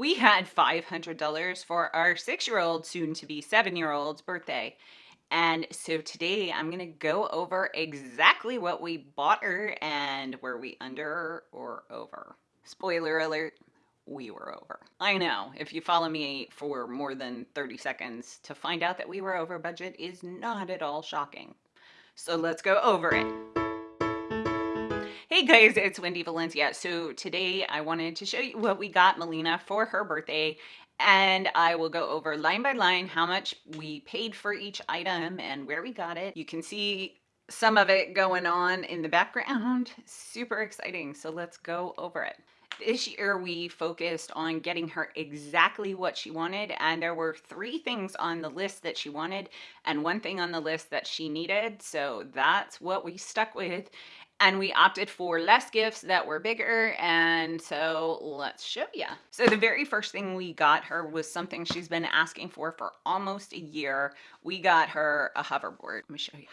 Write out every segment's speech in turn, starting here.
we had $500 for our six year old, soon to be seven year old's birthday. And so today I'm to go over exactly what we bought her and were we under or over. Spoiler alert, we were over. I know, if you follow me for more than 30 seconds, to find out that we were over budget is not at all shocking. So let's go over it. Hey guys, it's Wendy Valencia. So today I wanted to show you what we got Melina for her birthday and I will go over line by line how much we paid for each item and where we got it. You can see some of it going on in the background. Super exciting. So let's go over it. This year we focused on getting her exactly what she wanted and there were three things on the list that she wanted and one thing on the list that she needed. So that's what we stuck with and we opted for less gifts that were bigger and so let's show you so the very first thing we got her was something she's been asking for for almost a year. We got her a hoverboard. Let me show you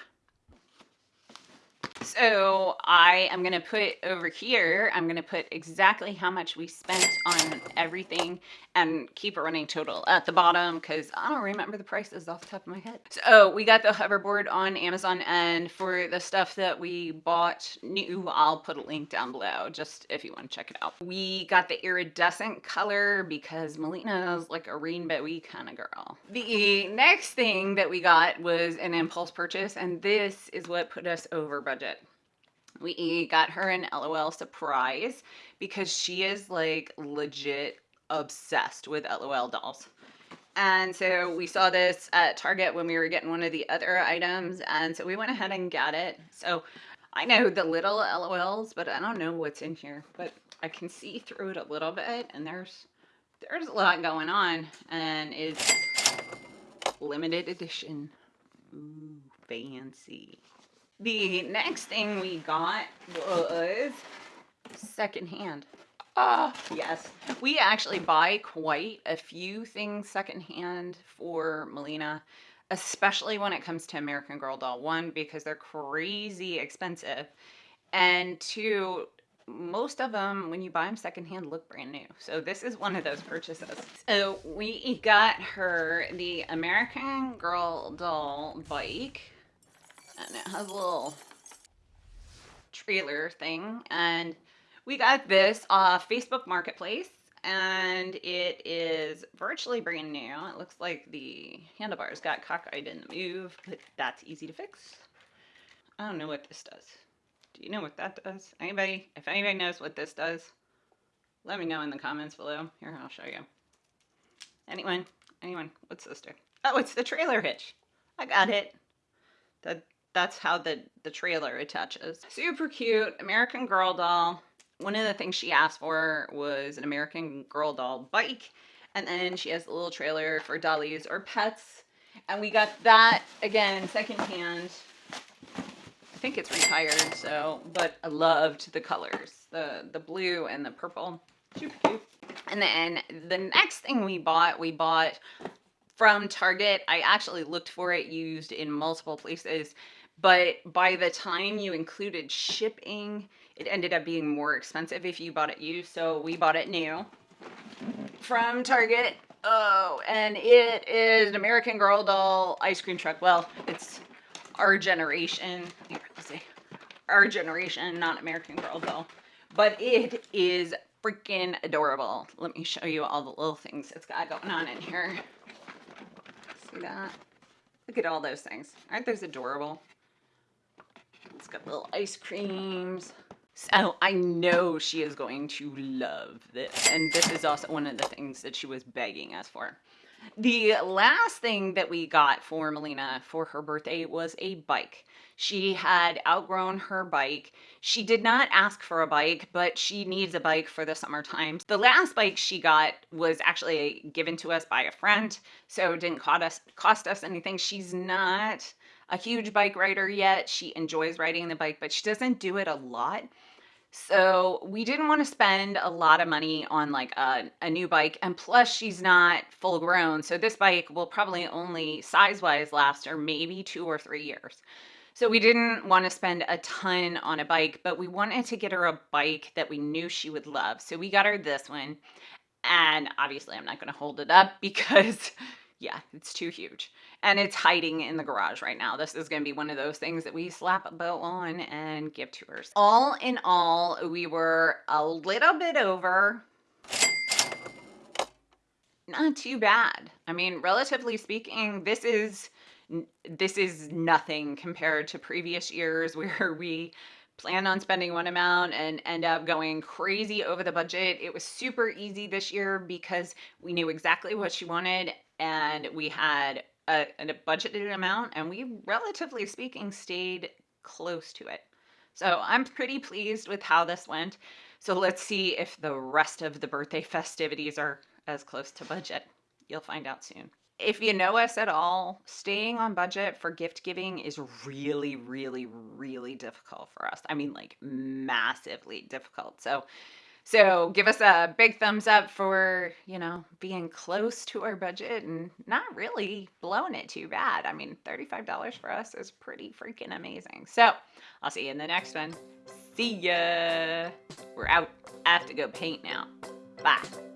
so I am going to put over here, I'm going to put exactly how much we spent on everything and keep a running total at the bottom because I don't remember the prices off the top of my head. So we got the hoverboard on Amazon and for the stuff that we bought new, I'll put a link down below just if you want to check it out. We got the iridescent color because Melina is like a rainbowy kind of girl. The next thing that we got was an impulse purchase and this is what put us over budget we got her an LOL surprise because she is like legit obsessed with LOL dolls. And so we saw this at Target when we were getting one of the other items. And so we went ahead and got it. So I know the little LOLs, but I don't know what's in here. But I can see through it a little bit. And there's there's a lot going on. And it's limited edition. Ooh, fancy. The next thing we got was secondhand. Oh, yes. We actually buy quite a few things secondhand for Melina, especially when it comes to American Girl Doll. One, because they're crazy expensive. And two, most of them, when you buy them secondhand, look brand new. So this is one of those purchases. So we got her the American Girl Doll bike and it has a little trailer thing and we got this off Facebook Marketplace and it is virtually brand new. It looks like the handlebars got cockeyed in the move, but that's easy to fix. I don't know what this does. Do you know what that does? Anybody? If anybody knows what this does, let me know in the comments below. Here, I'll show you. Anyone? Anyone? What's this do? Oh, it's the trailer hitch. I got it. The that's how the, the trailer attaches. Super cute American Girl doll. One of the things she asked for was an American Girl doll bike. And then she has a little trailer for dollies or pets. And we got that, again, secondhand. I think it's retired, so, but I loved the colors. The, the blue and the purple. Super cute. And then the next thing we bought, we bought from Target. I actually looked for it used in multiple places but by the time you included shipping, it ended up being more expensive if you bought it used. So we bought it new from Target. Oh, and it is an American Girl doll ice cream truck. Well, it's our generation. Here, let's see. Our generation, not American Girl doll. But it is freaking adorable. Let me show you all the little things it's got going on in here. See that? Look at all those things. Aren't those adorable? It's got little ice creams. So oh, I know she is going to love this. And this is also one of the things that she was begging us for. The last thing that we got for Melina for her birthday was a bike. She had outgrown her bike. She did not ask for a bike, but she needs a bike for the summertime. The last bike she got was actually given to us by a friend, so it didn't cost us, cost us anything. She's not a huge bike rider yet. She enjoys riding the bike, but she doesn't do it a lot. So we didn't want to spend a lot of money on like a, a new bike. And plus she's not full grown. So this bike will probably only size wise last her maybe two or three years. So we didn't want to spend a ton on a bike, but we wanted to get her a bike that we knew she would love. So we got her this one And obviously, I'm not going to hold it up because, yeah, it's too huge. And it's hiding in the garage right now. This is to be one of those things that we slap a bow on and give to her. All in all, we were a little bit over. Not too bad. I mean, relatively speaking, this is this is nothing compared to previous years where we plan on spending one amount and end up going crazy over the budget. It was super easy this year because we knew exactly what she wanted and we had a, a budgeted amount and we relatively speaking stayed close to it. So I'm pretty pleased with how this went. So let's see if the rest of the birthday festivities are as close to budget. You'll find out soon if you know us at all, staying on budget for gift giving is really, really, really difficult for us. I mean, like massively difficult. So, so give us a big thumbs up for, you know, being close to our budget and not really blowing it too bad. I mean, $35 for us is pretty freaking amazing. So I'll see you in the next one. See ya. We're out. I have to go paint now. Bye.